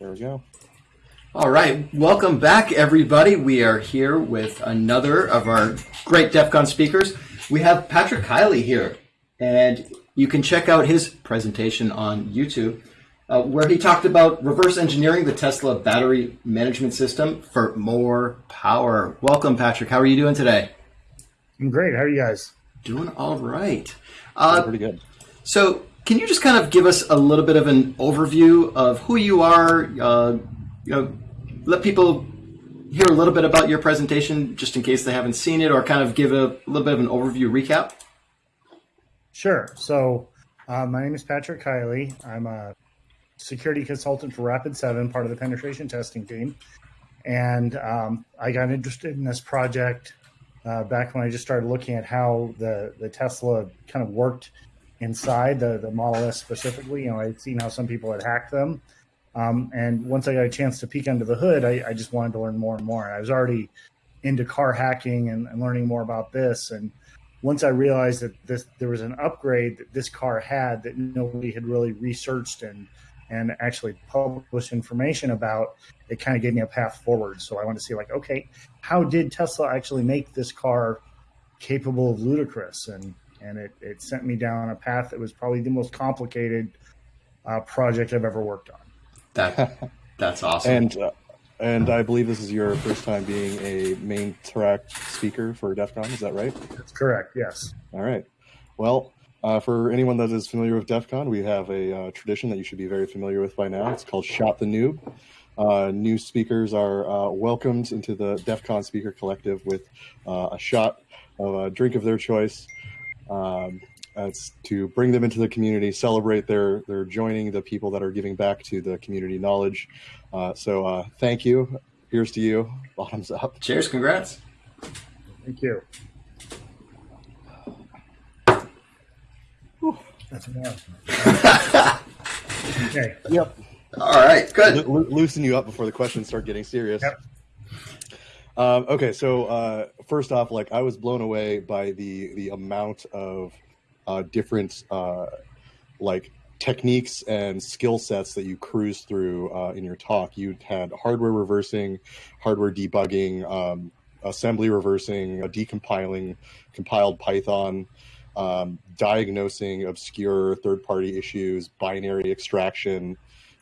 There we go. All right, welcome back, everybody. We are here with another of our great DEF CON speakers. We have Patrick Kiley here, and you can check out his presentation on YouTube, uh, where he talked about reverse engineering the Tesla battery management system for more power. Welcome, Patrick. How are you doing today? I'm great. How are you guys? Doing all right. Uh, pretty good. So, can you just kind of give us a little bit of an overview of who you are? Uh, you know, let people hear a little bit about your presentation, just in case they haven't seen it, or kind of give a little bit of an overview recap. Sure. So, uh, my name is Patrick Kiley. I'm a security consultant for Rapid7, part of the penetration testing team. And um, I got interested in this project uh, back when I just started looking at how the, the Tesla kind of worked inside the, the Model S specifically. You know, I'd seen how some people had hacked them. Um, and once I got a chance to peek under the hood, I, I, just wanted to learn more and more. I was already into car hacking and, and, learning more about this. And once I realized that this there was an upgrade that this car had that nobody had really researched and and actually published information about, it kind of gave me a path forward. So I wanted to see like, okay, how did Tesla actually make this car capable of ludicrous? And and it, it sent me down a path that was probably the most complicated uh, project I've ever worked on. That that's awesome. and uh, and I believe this is your first time being a main track speaker for DEF CON. Is that right? That's correct. Yes. All right. Well, uh, for anyone that is familiar with DEF CON, we have a uh, tradition that you should be very familiar with by now. It's called Shot the Noob. Uh, new speakers are uh, welcomed into the DEF CON Speaker Collective with uh, a shot of a drink of their choice. Um, it's to bring them into the community, celebrate their their joining the people that are giving back to the community knowledge. Uh, so uh, thank you. Here's to you. Bottoms up. Cheers. Congrats. Thank you. That's okay. Yep. All right. Good. Lo- loosen you up before the questions start getting serious. Yep. Um, okay, so uh, first off, like I was blown away by the the amount of uh, different uh, like techniques and skill sets that you cruise through uh, in your talk. You had hardware reversing, hardware debugging, um, assembly reversing, decompiling, compiled Python, um, diagnosing obscure third party issues, binary extraction,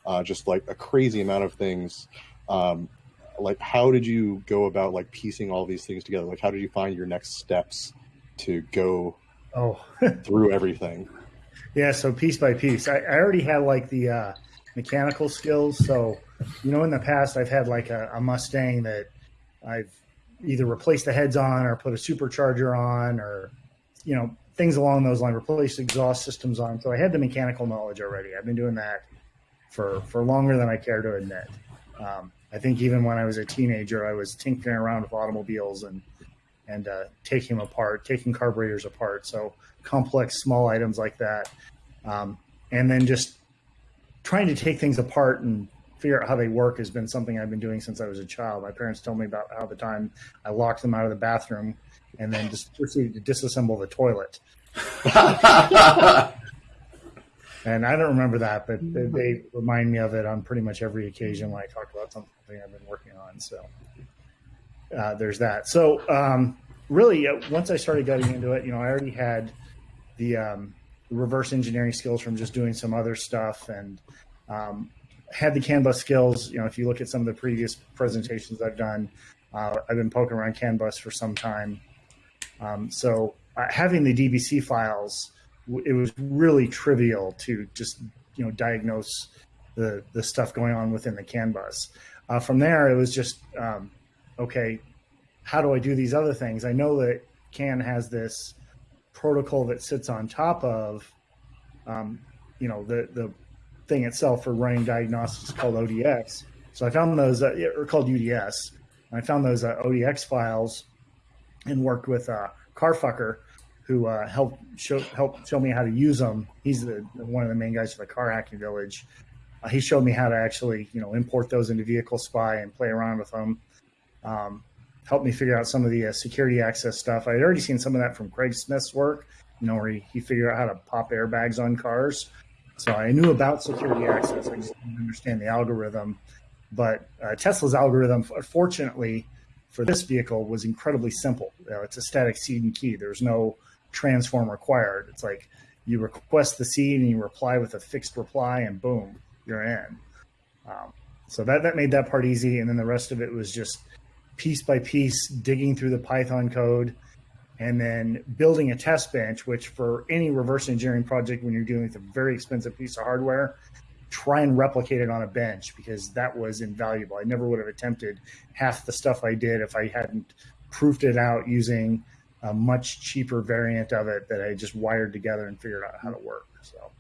uh, just like a crazy amount of things. Um, like, how did you go about like piecing all these things together? Like, how did you find your next steps to go Oh, through everything. Yeah, so piece by piece. I, I already had like the uh, mechanical skills. So, you know, in the past, I've had like a, a Mustang that I've either replaced the heads on or put a supercharger on or, you know, things along those lines, replaced exhaust systems on. So I had the mechanical knowledge already. I've been doing that for, for longer than I care to admit. Um, I think even when I was a teenager, I was tinkering around with automobiles and and uh, taking them apart, taking carburetors apart. So complex small items like that, um, and then just trying to take things apart and figure out how they work has been something I've been doing since I was a child. My parents told me about how the time I locked them out of the bathroom and then just proceeded to disassemble the toilet. and I don't remember that, but they, they, remind me of it on pretty much every occasion when I talk about something I've been working on. So uh, there's that. So um, really, uh, once I started getting into it, you know, I already had the um, reverse engineering skills from just doing some other stuff and um, had the CAN bus skills. You know, if you look at some of the previous presentations I've done, uh, I've been poking around CAN bus for some time. Um, so uh, having the DBC files, it was really trivial to just you know diagnose the the stuff going on within the CAN bus. Uh, from there, it was just um, okay, how do I do these other things? I know that CAN has this protocol that sits on top of, um, you know, the the thing itself for running diagnostics called ODX. So I found those, uh, or called UDS. I found those uh, ODX files and worked with uh, Carfucar, who uh, helped show helped show me how to use them. He's the, one of the main guys for the car hacking village. Uh, he showed me how to actually, you know, import those into Vehicle Spy and play around with them um, helped me figure out some of the uh, security access stuff. I had already seen some of that from Craig Smith's work, you know, where he, he figured out how to pop airbags on cars. So I knew about security access. I just didn't understand the algorithm. But uh, Tesla's algorithm, fortunately, for this vehicle was incredibly simple. You know, it's a static seed and key. There's no transform required. It's like you request the seed and you reply with a fixed reply, and boom, you're in. Um, so that that made that part easy, and then the rest of it was just piece by piece digging through the Python code, and then building a test bench. Which for any reverse engineering project, when you're dealing with a very expensive piece of hardware, try and replicate it on a bench because that was invaluable. I never would have attempted half the stuff I did if I hadn't proofed it out using a much cheaper variant of it that I just wired together and figured out how to work. So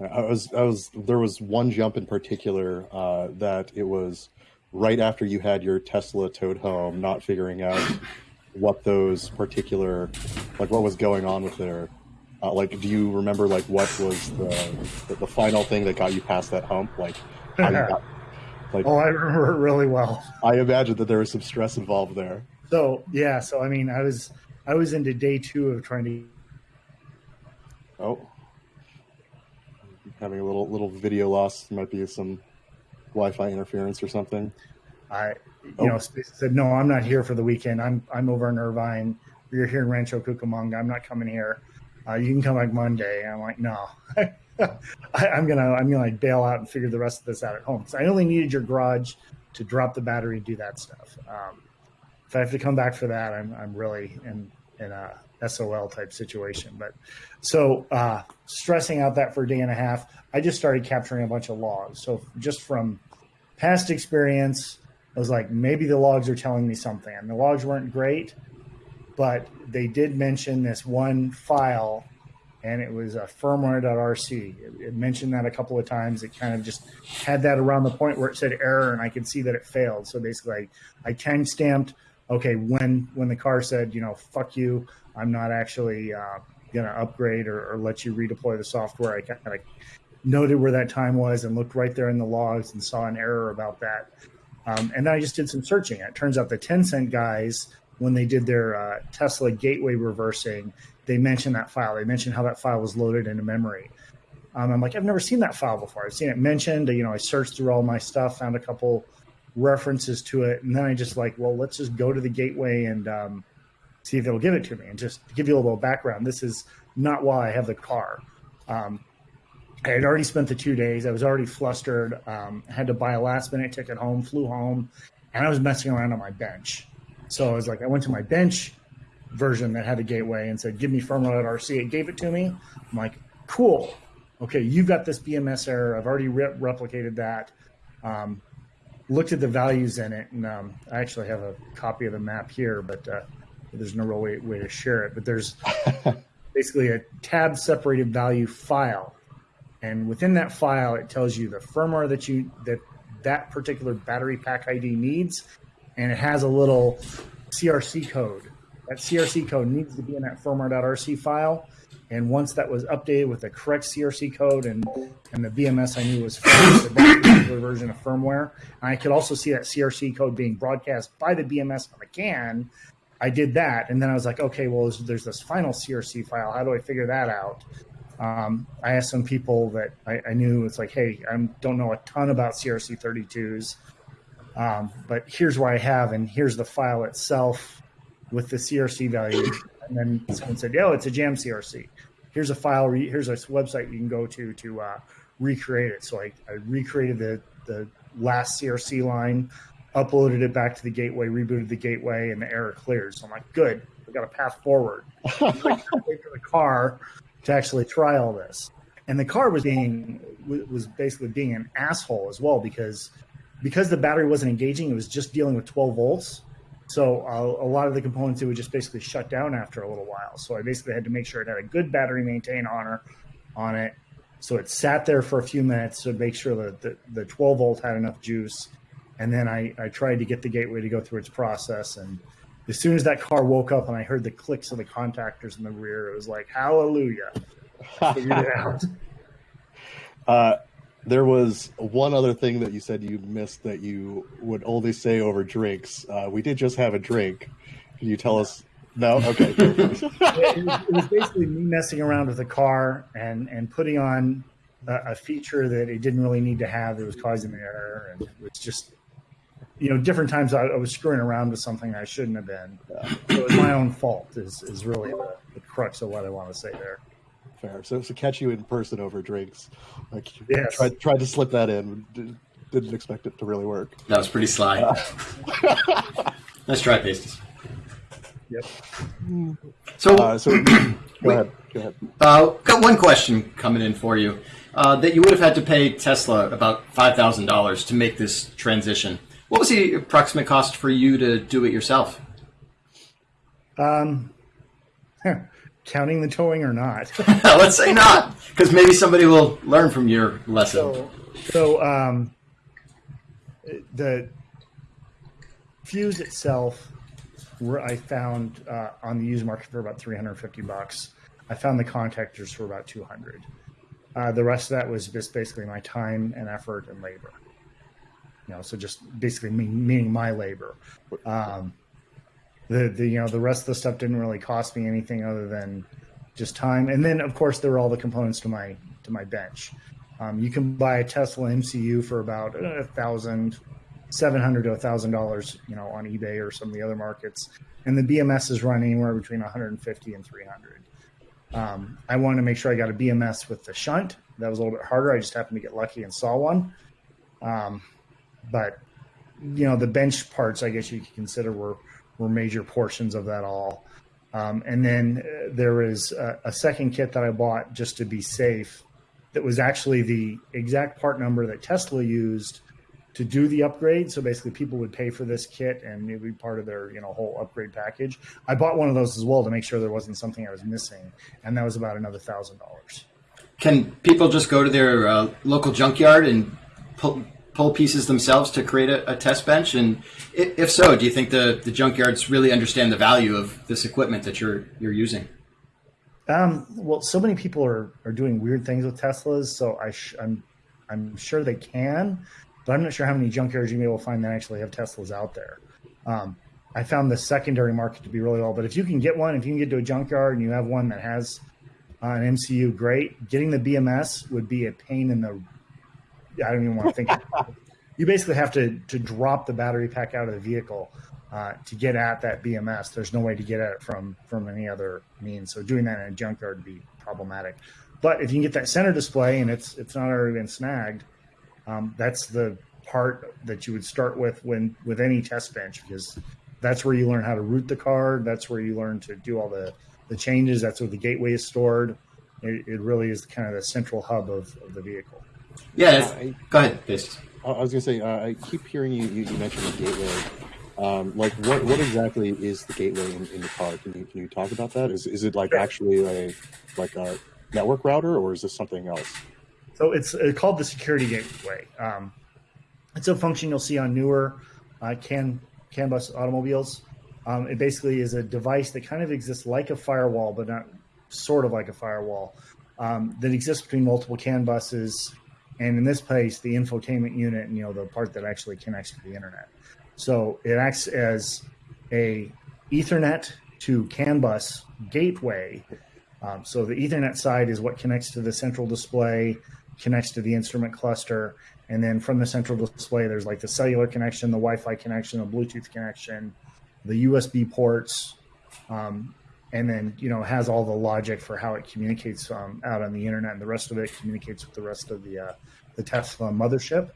I was I was there was one jump in particular uh, that it was right after you had your Tesla towed home, not figuring out what those particular like what was going on with their uh, like, do you remember like what was the, the, the final thing that got you past that hump? Like, got, like oh, I remember it really well. I imagine that there was some stress involved there. So yeah, so I mean, I was I was into day two of trying to. Oh, having a little little video loss. Might be some Wi-Fi interference or something. I, you oh. know, said no. I'm not here for the weekend. I'm I'm over in Irvine. You're here in Rancho Cucamonga. I'm not coming here uh, you can come back Monday. And I'm like, no, I, am gonna I'm gonna like bail out and figure the rest of this out at home. So I only needed your garage to drop the battery and do that stuff. Um, if I have to come back for that, I'm I'm really in in a SOL type situation. But so uh, stressing out that for a day and a half, I just started capturing a bunch of logs. So just from past experience, I was like, maybe the logs are telling me something. And the logs weren't great, but they did mention this one file and it was a firmware.rc. It, it, mentioned that a couple of times. It kind of just had that around the point where it said error, and I could see that it failed. So basically, I, I time stamped. Okay, when when the car said, you know, fuck you, I'm not actually uh, gonna upgrade or, or, let you redeploy the software. I kind of noted where that time was and looked right there in the logs and saw an error about that. Um, and then I just did some searching. It turns out the Tencent guys when they did their uh, Tesla gateway reversing, they mentioned that file. They mentioned how that file was loaded into memory. Um, I'm like, I've never seen that file before. I've seen it mentioned. You know, I searched through all my stuff, found a couple references to it, and then I just like, well, let's just go to the gateway and um, see if it'll give it to me. And just to give you a little background, this is not why I have the car. Um, I had already spent the two days. I was already flustered. Um, had to buy a last minute ticket home, flew home, and I was messing around on my bench. So I was like, I went to my bench version that had a gateway and said, give me firmware.rc. It gave it to me. I'm like, cool. Okay, you've got this BMS error. I've already re- replicated that. Um, looked at the values in it, and um, I actually have a copy of the map here, but uh, there's no real way, way to share it. But there's basically a tab separated value file. And within that file, it tells you the firmware that you that that particular battery pack ID needs and it has a little CRC code. That CRC code needs to be in that firmware.rc file. And once that was updated with the correct CRC code and, and the BMS I knew was the particular version of firmware, and I could also see that CRC code being broadcast by the BMS on the CAN. I did that, and then I was like, okay, well, there's this final CRC file. How do I figure that out? Um, I asked some people that I, I, knew. It's like, hey, I don't know a ton about CRC 32s. Um, but here's what I have, and here's the file itself with the CRC value. And then someone said, "Oh, it's a Jam CRC." Here's a file. Here's a website you can go to to uh, recreate it. So I, I recreated the the last CRC line, uploaded it back to the gateway, rebooted the gateway, and the error cleared. So I'm like, good, we got a path forward. wait for the car to actually try all this. And the car was being was basically being an asshole as well because because the battery wasn't engaging, it was just dealing with 12 volts. So uh, a lot of the components it would just basically shut down after a little while. So I basically had to make sure it had a good battery maintain on her, on it. So it sat there for a few minutes to make sure that the, the 12 volt had enough juice. And then I, I tried to get the gateway to go through its process. And as soon as that car woke up and I heard the clicks of the contactors in the rear, it was like, hallelujah. Figured it out. Uh, there was one other thing that you said you missed that you would only say over drinks. Uh, we did just have a drink. Can you tell us? No, okay. it, was, it, was, basically me messing around with the car and and putting on a, a feature that it didn't really need to have that was causing the error, and it was just you know different times I, I was screwing around with something I shouldn't have been. So it was my own fault. Is is really the, the crux of what I want to say there. Fair. So to catch you in person over drinks, like Yes. tried tried to slip that in. d- Didn't expect it to really work. That was pretty sly. nice try, Pasties. Yep. So, Uh, so go ahead. Go ahead. Uh, got one question coming in for you. Uh, that you would have had to pay Tesla about five thousand dollars to make this transition. What was the approximate cost for you to do it yourself? Um, counting the towing or not. Let's say not, because maybe somebody will learn from your lesson. So, so um, the fuse itself, where I found uh, on the used market for about 350 bucks. I found the contactors for about 200. Uh, the rest of that was just basically my time and effort and labor. You know, so just basically me, meaning my labor. Um, the the you know the rest of the stuff didn't really cost me anything other than just time. And then of course there were all the components to my to my bench. Um, you can buy a Tesla MCU for about a thousand, seven hundred to a thousand dollars, you know, on eBay or some of the other markets, and the BMS is running anywhere between 150 and 300. Um, I wanted to make sure I got a BMS with the shunt. That was a little bit harder. I just happened to get lucky and saw one. Um, but you know, the bench parts, I guess you could consider were were major portions of that all. Um, and then uh, there was a, a second kit that I bought just to be safe that was actually the exact part number that Tesla used to do the upgrade. So basically, people would pay for this kit, and it would be part of their you know whole upgrade package. I bought one of those as well to make sure there wasn't something I was missing, and that was about another thousand dollars. Can people just go to their uh, local junkyard and pull, pull pieces themselves to create a, a test bench? And if so, do you think the, the junkyards really understand the value of this equipment that you're you're using? Um, well, so many people are, are doing weird things with Teslas, so I sh- I'm I'm sure they can, but I'm not sure how many junkyards you may to find that actually have Teslas out there. Um, I found the secondary market to be really low, but if you can get one, if you can get to a junkyard and you have one that has uh, an MCU, great. Getting the BMS would be a pain in the. I don't even want to think. you basically have to to drop the battery pack out of the vehicle uh, to get at that BMS. There's no way to get at it from from any other means. So doing that in a junkyard would be problematic. But if you can get that center display and it's it's not already been snagged, um, that's the part that you would start with when with any test bench because that's where you learn how to route the car. That's where you learn to do all the the changes. That's where the gateway is stored. It, it really is kind of the central hub of, of the vehicle. Yeah, if- go ahead, Pasties. I I was gonna say, uh, I keep hearing you, you, you mention the gateway. Um, like, what, what exactly is the gateway in, in the car? Can you can you talk about that? Is is it like actually a like a network router, or is this something else? So it's uh, called the security gateway. Um, it's a function you'll see on newer uh, CAN CAN bus automobiles. Um, it basically is a device that kind of exists like a firewall, but not sort of like a firewall um, that exists between multiple CAN buses, and in this case, the infotainment unit, you know the part that actually connects to the internet. So it acts as a Ethernet to CAN bus gateway um, so the Ethernet side is what connects to the central display, connects to the instrument cluster, and then from the central display, there's like the cellular connection, the Wi-Fi connection, the Bluetooth connection, the USB ports, um, and then you know has all the logic for how it communicates um, out on the internet, and the rest of it communicates with the rest of the uh, the Tesla mothership.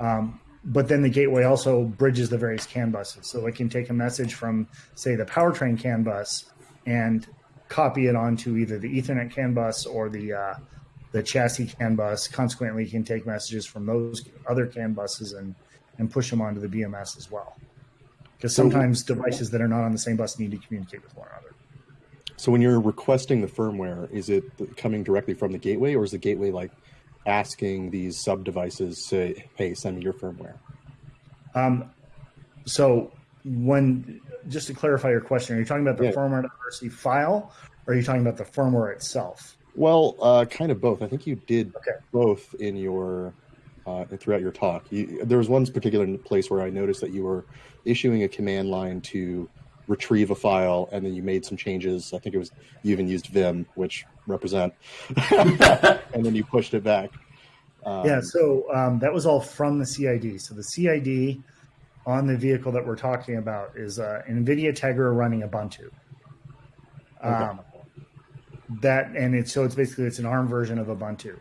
Um, but then the gateway also bridges the various CAN buses, so it can take a message from, say, the powertrain CAN bus and copy it onto either the Ethernet CAN bus or the uh, the chassis CAN bus. Consequently, you can take messages from those other CAN buses and and push them onto the BMS as well. Because sometimes devices that are not on the same bus need to communicate with one another. So when you're requesting the firmware, is it coming directly from the gateway, or is the gateway like asking these sub devices to, hey, send me your firmware? Um, so when just to clarify your question, are you talking about the Yeah. firmware diversity file, or are you talking about the firmware itself? Well, uh, kind of both. I think you did Okay. both in your uh, throughout your talk. You, there was one particular place where I noticed that you were issuing a command line to retrieve a file, and then you made some changes. I think it was you even used Vim, which represent, and then you pushed it back. Um, yeah, so um, that was all from the CID. So the CID on the vehicle that we're talking about is uh, NVIDIA Tegra running Ubuntu. Um, That and it's so it's basically it's an ARM version of Ubuntu.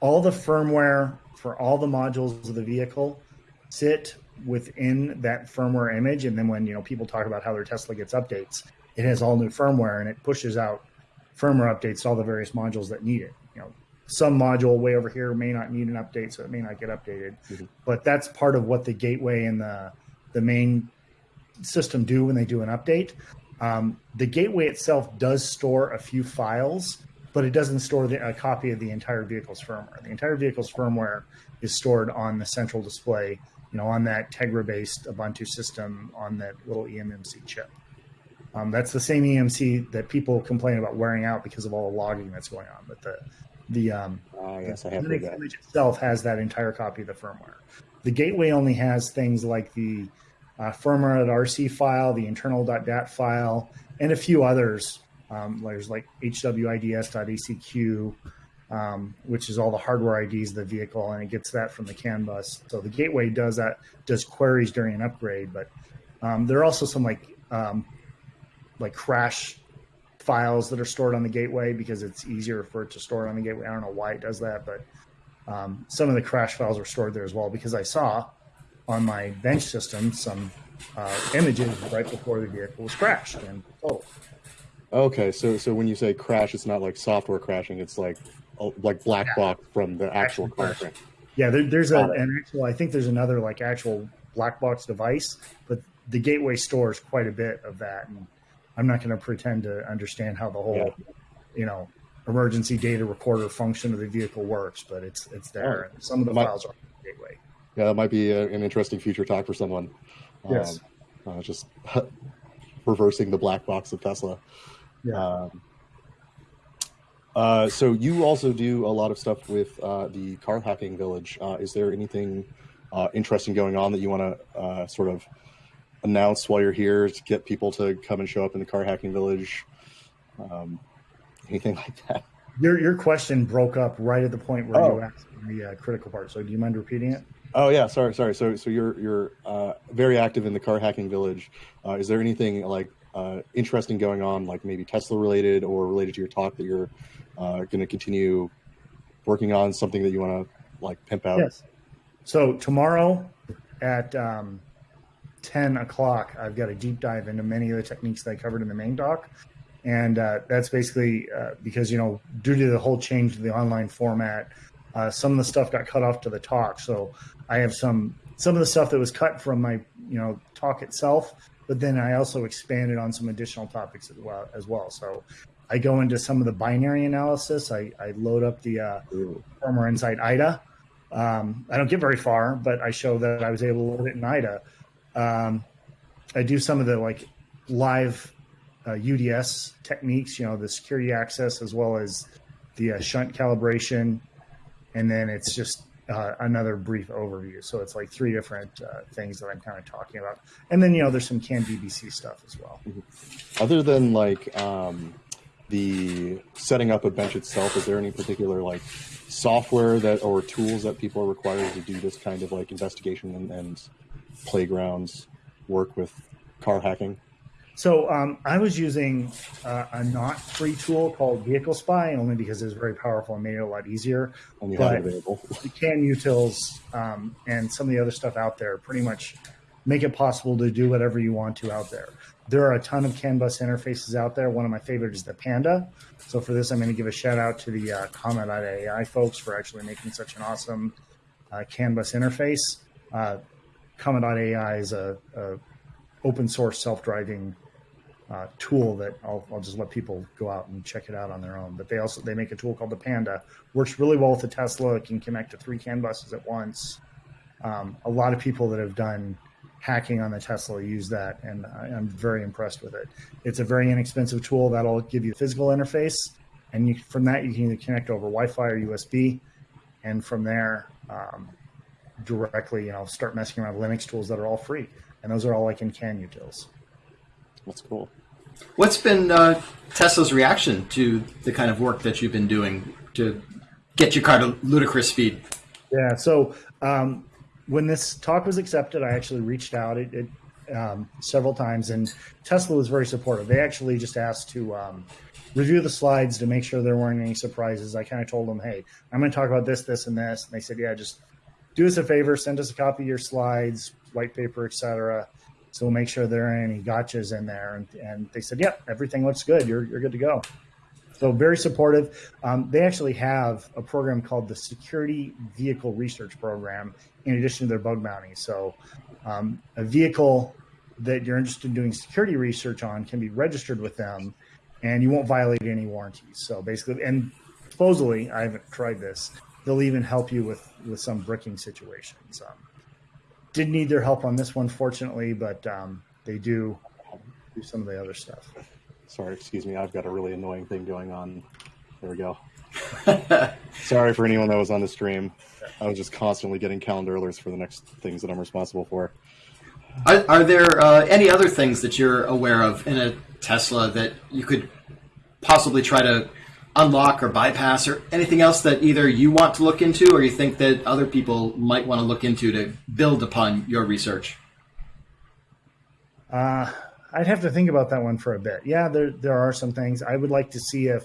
All the firmware for all the modules of the vehicle sit within that firmware image, and then when you know people talk about how their Tesla gets updates, it has all new firmware and it pushes out firmware updates to all the various modules that need it. You know, some module way over here may not need an update, so it may not get updated. Mm-hmm. But that's part of what the gateway and the the main system do when they do an update. Um, the gateway itself does store a few files, but it doesn't store the, a copy of the entire vehicle's firmware. The entire vehicle's firmware is stored on the central display, you know, on that Tegra-based Ubuntu system on that little eMMC chip. Um, that's the same EMC that people complain about wearing out because of all the logging that's going on. But the the um, uh, yes, the image itself has that entire copy of the firmware. The gateway only has things like the uh, firmware.rc file, the internal.dat file, and a few others. Um, there's like hwids.acq, um, which is all the hardware IDs of the vehicle, and it gets that from the CAN bus. So the gateway does that, does queries during an upgrade, but um, there are also some like um, like crash files that are stored on the gateway because it's easier for it to store on the gateway. I don't know why it does that, but um, some of the crash files are stored there as well because I saw on my bench system some uh, images right before the vehicle was crashed and oh. Okay, so so when you say crash, it's not like software crashing; it's like like black yeah. box from the actual crash. Yeah, there, there's a, an actual. I think there's another like actual black box device, but the gateway stores quite a bit of that, and I'm not going to pretend to understand how the whole, yeah. you know, emergency data recorder function of the vehicle works, but it's it's there. And some of the might, files are gateway. Yeah, that might be a, an interesting future talk for someone. Yes. Um, uh, just reversing the black box of Tesla. Yeah. Um, uh, so you also do a lot of stuff with uh, the car hacking village. Uh, is there anything uh, interesting going on that you want to uh, sort of announce while you're here to get people to come and show up in the car hacking village? Um, anything like that? Your your question broke up right at the point where oh. you asked the uh, critical part. So do you mind repeating it? Oh yeah, sorry, sorry. So so you're you're uh, very active in the car hacking village. Uh, is there anything like uh, interesting going on, like maybe Tesla related or related to your talk that you're uh, going to continue working on? Something that you want to like pimp out? Yes. So tomorrow at um, 10 o'clock, I've got a deep dive into many of the techniques that I covered in the main doc. And uh, that's basically uh, because, you know, due to the whole change to the online format, uh, some of the stuff got cut off to the talk. So I have some some of the stuff that was cut from my, you know, talk itself, but then I also expanded on some additional topics as well. As well. So I go into some of the binary analysis. I, I load up the uh, firmware inside IDA. Um, I don't get very far, but I show that I was able to load it in IDA. Um, I do some of the like live uh, UDS techniques, you know, the security access as well as the uh, shunt calibration, and then it's just uh, another brief overview. So it's like three different uh, things that I'm kind of talking about, and then you know there's some CAN DBC stuff as well. Mm-hmm. Other than like um, the setting up a bench itself, is there any particular like software that or tools that people are required to do this kind of like investigation and, and playgrounds work with car hacking? So um, I was using uh, a not free tool called Vehicle Spy only because it was very powerful and made it a lot easier. You but available. the CAN utils um, and some of the other stuff out there pretty much make it possible to do whatever you want to out there. There are a ton of CAN bus interfaces out there. One of my favorites is the Panda. So for this, I'm going to give a shout out to the uh, Comma.ai folks for actually making such an awesome uh, CAN bus interface. Uh, Comma.ai is a, a open source self driving uh, tool that I'll, I'll just let people go out and check it out on their own. But they also they make a tool called the Panda, works really well with the Tesla. It can connect to three CAN buses at once. Um, a lot of people that have done hacking on the Tesla use that, and I, am very impressed with it. It's a very inexpensive tool that'll give you a physical interface, and you, from that you can either connect over Wi-Fi or USB, and from there um, directly, you know, start messing around with Linux tools that are all free, and those are all like in CAN utils. That's cool. What's been uh, Tesla's reaction to the kind of work that you've been doing to get your car to ludicrous speed? Yeah. So um, when this talk was accepted, I actually reached out it, it um, several times, and Tesla was very supportive. They actually just asked to um, review the slides to make sure there weren't any surprises. I kind of told them, "Hey, I'm going to talk about this, this, and this," and they said, "Yeah, just do us a favor, send us a copy of your slides, white paper, etc." So we'll make sure there aren't any gotchas in there. And, and they said, "Yep, yeah, everything looks good. You're you're good to go." So very supportive. Um, they actually have a program called the Security Vehicle Research Program in addition to their bug bounty. So um, a vehicle that you're interested in doing security research on can be registered with them and you won't violate any warranties. So basically, and supposedly, I haven't tried this, they'll even help you with, with some bricking situations. Um, did need their help on this one, fortunately, but um, they do do some of the other stuff. Sorry, excuse me. I've got a really annoying thing going on. There we go. Sorry for anyone that was on the stream. I was just constantly getting calendar alerts for the next things that I'm responsible for. Are, are there uh, any other things that you're aware of in a Tesla that you could possibly try to unlock or bypass, or anything else that either you want to look into or you think that other people might want to look into to build upon your research? Uh, I'd have to think about that one for a bit. Yeah, there there are some things I would like to see if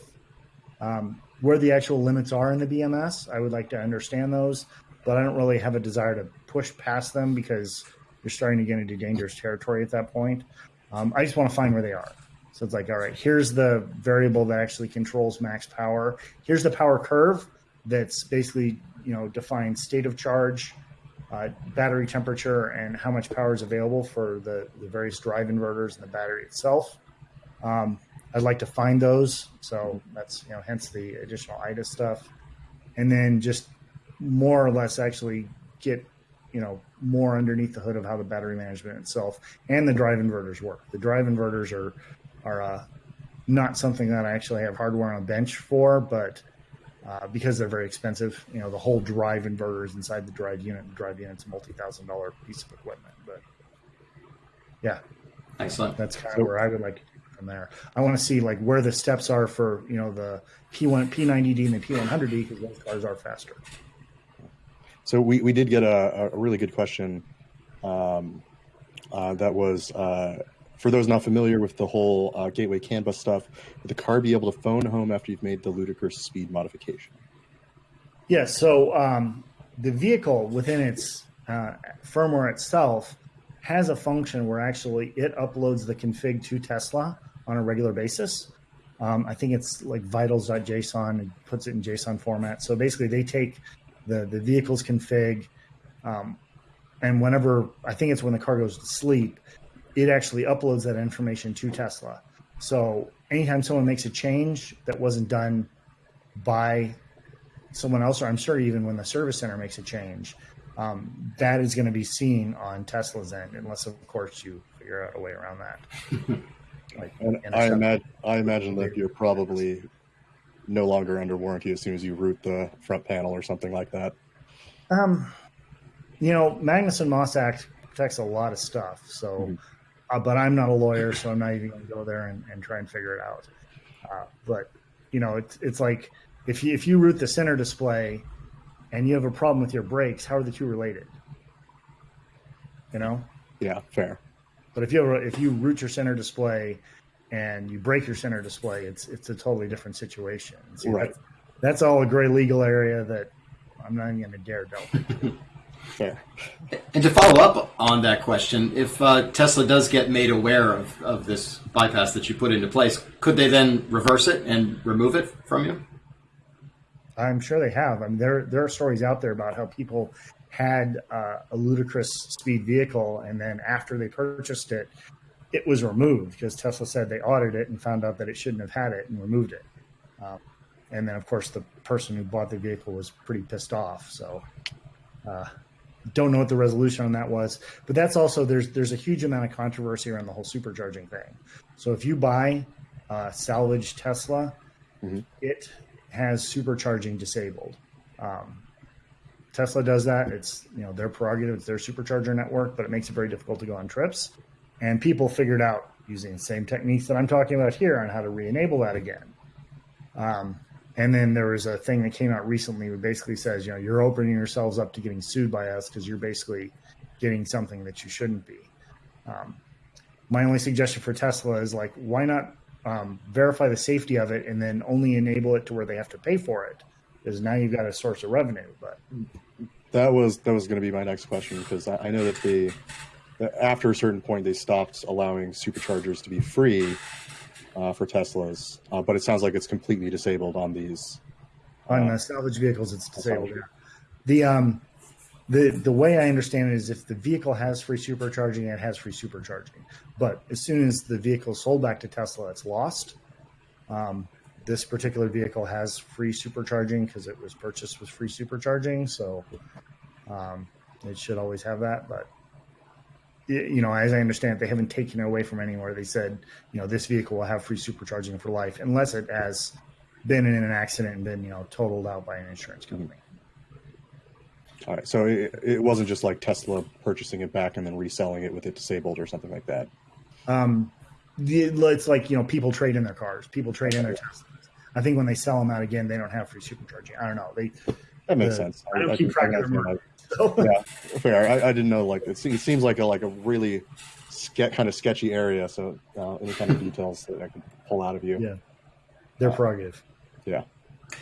um, where the actual limits are in the BMS. I would like to understand those, but I don't really have a desire to push past them because you're starting to get into dangerous territory at that point. Um, I just want to find where they are. So it's like, all right, here's the variable that actually controls max power. Here's the power curve that's basically you know defines state of charge, uh, battery temperature, and how much power is available for the, the various drive inverters and the battery itself. Um, I'd like to find those, so that's you know hence the additional IDA stuff, and then just more or less actually get you know more underneath the hood of how the battery management itself and the drive inverters work. The drive inverters are are uh, not something that I actually have hardware on a bench for, but uh, because they're very expensive, you know, the whole drive inverter is inside the drive unit. The drive unit's a multi-thousand dollar piece of equipment, but yeah, excellent. That's kind of where I would like to from there. I want to see like where the steps are for you know the P1, P90D, and the P100D because those cars are faster. So we, we did get a, a really good question um, uh, that was uh, for those not familiar with the whole uh, gateway CAN bus stuff, would the car be able to phone home after you've made the ludicrous speed modification? Yeah, so um, the vehicle within its uh, firmware itself has a function where actually it uploads the config to Tesla on a regular basis. Um, I think it's like vitals.json and puts it in JSON format. So basically, they take the the vehicle's config, um, and whenever I think it's when the car goes to sleep, it actually uploads that information to Tesla. So anytime someone makes a change that wasn't done by someone else, or I'm sure even when the service center makes a change, um, that is going to be seen on Tesla's end, unless of course you figure out a way around that. like, and I imagine, I imagine that you're probably no longer under warranty as soon as you root the front panel or something like that. Um, you know, Magnuson Moss Act protects a lot of stuff, so. Mm-hmm uh, but I'm not a lawyer, so I'm not even going to go there and, and, try and figure it out. Uh, but you know, it's it's like if you if you root the center display and you have a problem with your brakes, how are the two related? You know? Yeah, fair. But if you have, if you root your center display and you break your center display, it's it's a totally different situation. So right. That's, that's all a gray legal area that I'm not even going to dare delve. Fair. And to follow up on that question, if uh, Tesla does get made aware of, of this bypass that you put into place, could they then reverse it and remove it from you? I'm sure they have. I mean, there there are stories out there about how people had uh, a ludicrous speed vehicle, and then after they purchased it, it was removed because Tesla said they audited it and found out that it shouldn't have had it and removed it. Um, and then, of course, the person who bought the vehicle was pretty pissed off. So, uh, don't know what the resolution on that was, but that's also there's there's a huge amount of controversy around the whole supercharging thing. So if you buy a salvage Tesla, mm-hmm. it has supercharging disabled. Um, Tesla does that. It's you know their prerogative. It's their supercharger network, but it makes it very difficult to go on trips. And people figured out using the same techniques that I'm talking about here on how to re-enable that again. Um, and then there was a thing that came out recently that basically says, you know, you're opening yourselves up to getting sued by us because you're basically getting something that you shouldn't be. Um, my only suggestion for Tesla is like, why not um, verify the safety of it and then only enable it to where they have to pay for it? Because now you've got a source of revenue. But that was that was going to be my next question because I, I know that they after a certain point they stopped allowing superchargers to be free uh, for Teslas, uh, but it sounds like it's completely disabled on these. On uh, salvage vehicles, it's disabled. Yeah. The um, the the way I understand it is if the vehicle has free supercharging, it has free supercharging. But as soon as the vehicle is sold back to Tesla, it's lost. Um, this particular vehicle has free supercharging because it was purchased with free supercharging, so um, it should always have that. But you know, as I understand, it, they haven't taken it away from anywhere. They said, you know, this vehicle will have free supercharging for life, unless it has been in an accident and been, you know, totaled out by an insurance company. All right, so it, it wasn't just like Tesla purchasing it back and then reselling it with it disabled or something like that. Um, the, it's like you know, people trade in their cars, people trade in their Teslas. I think when they sell them out again, they don't have free supercharging. I don't know. They that makes the, sense. I don't I, keep track of their so. Yeah, fair. I, I, didn't know. Like it seems, it seems like a like a really ske- kind of sketchy area. So uh, any kind of details that I can pull out of you. Yeah, their uh, prerogative. Yeah.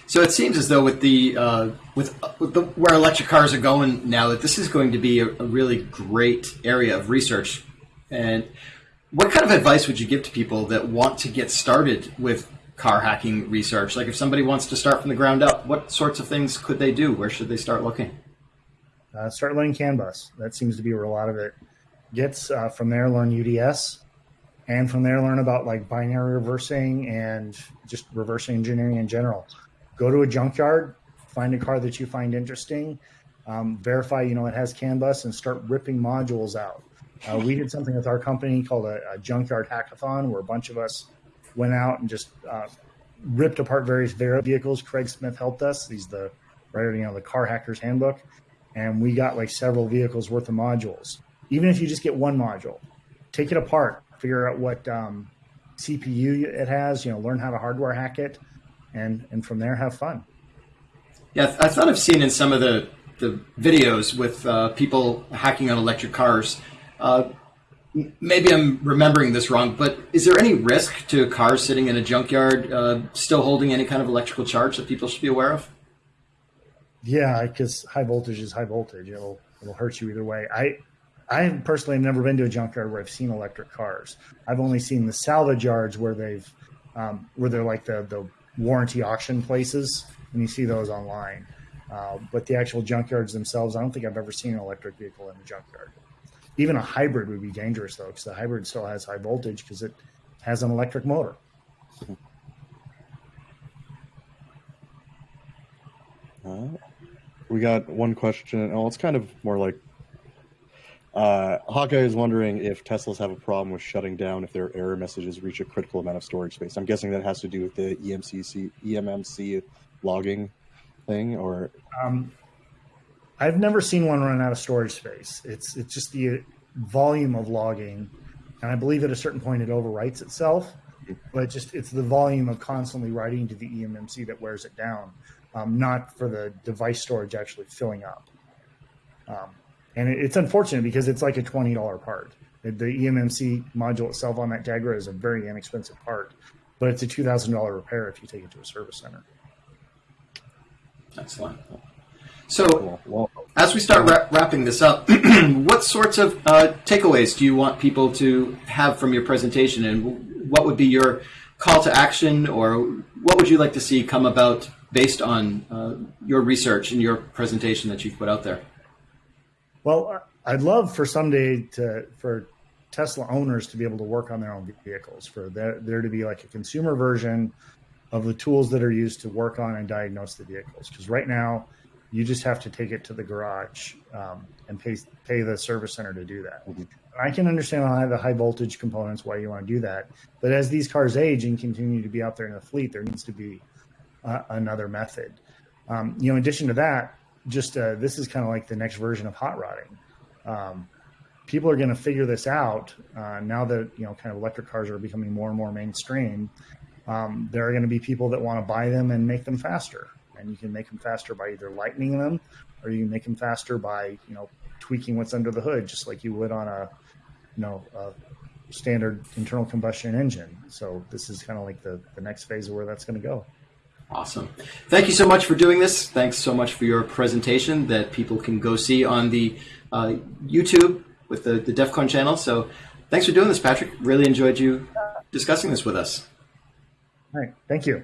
So it seems as though with the uh, with, with the, where electric cars are going now, that this is going to be a, a really great area of research. And what kind of advice would you give to people that want to get started with car hacking research? Like if somebody wants to start from the ground up, what sorts of things could they do? Where should they start looking? Uh, start learning CAN bus. That seems to be where a lot of it gets. Uh, from there, learn UDS, and from there, learn about like binary reversing and just reversing engineering in general. Go to a junkyard, find a car that you find interesting, um, verify you know it has CAN bus, and start ripping modules out. Uh, we did something with our company called a, a, junkyard hackathon, where a bunch of us went out and just uh, ripped apart various vehicles. Craig Smith helped us. He's the writer, you know, the Car Hackers Handbook and we got like several vehicles worth of modules. Even if you just get one module, take it apart, figure out what um, CPU it has, you know, learn how to hardware hack it, and and from there have fun. Yeah, I thought I've seen in some of the the videos with uh, people hacking on electric cars. Uh, maybe I'm remembering this wrong, but is there any risk to cars sitting in a junkyard uh, still holding any kind of electrical charge that people should be aware of? Yeah, because high voltage is high voltage. It'll it'll hurt you either way. I I personally have never been to a junkyard where I've seen electric cars. I've only seen the salvage yards where they've um, where they're like the the warranty auction places, and you see those online. Uh, but the actual junkyards themselves, I don't think I've ever seen an electric vehicle in a junkyard. Even a hybrid would be dangerous though, because the hybrid still has high voltage because it has an electric motor. Uh, we got one question. Oh, it's kind of more like uh, Hawkeye is wondering if Teslas have a problem with shutting down if their error messages reach a critical amount of storage space. I'm guessing that has to do with the EMCC, EMMC logging thing, or um, I've never seen one run out of storage space. It's it's just the volume of logging, and I believe at a certain point it overwrites itself. But just it's the volume of constantly writing to the EMMC that wears it down um, not for the device storage actually filling up. Um, and it, it's unfortunate because it's like a twenty dollar part. The, eMMC module itself on that Jaguar is a very inexpensive part, but it's a two thousand dollar repair if you take it to a service center. Excellent. So, well, as we start ra- wrapping this up, what sorts of uh, takeaways do you want people to have from your presentation, and what would be your call to action, or what would you like to see come about based on uh, your research and your presentation that you've put out there? Well, I'd love for someday to for Tesla owners to be able to work on their own vehicles, for there, there to be like a consumer version of the tools that are used to work on and diagnose the vehicles. Because right now, you just have to take it to the garage um, and pay pay the service center to do that. Mm-hmm. I can understand how the high voltage components why you want to do that, but as these cars age and continue to be out there in the fleet, there needs to be uh, another method. Um, you know, in addition to that, just uh, this is kind of like the next version of hot rodding. Um, people are going to figure this out uh, now that you know kind of electric cars are becoming more and more mainstream. Um, there are going to be people that want to buy them and make them faster, and you can make them faster by either lightening them, or you can make them faster by you know tweaking what's under the hood, just like you would on a you know a standard internal combustion engine. So this is kind of like the the next phase of where that's going to go. Awesome. Thank you so much for doing this. Thanks so much for your presentation that people can go see on the uh, YouTube with the, the DEF CON channel. So thanks for doing this, Patrick. Really enjoyed you discussing this with us. All right. Thank you.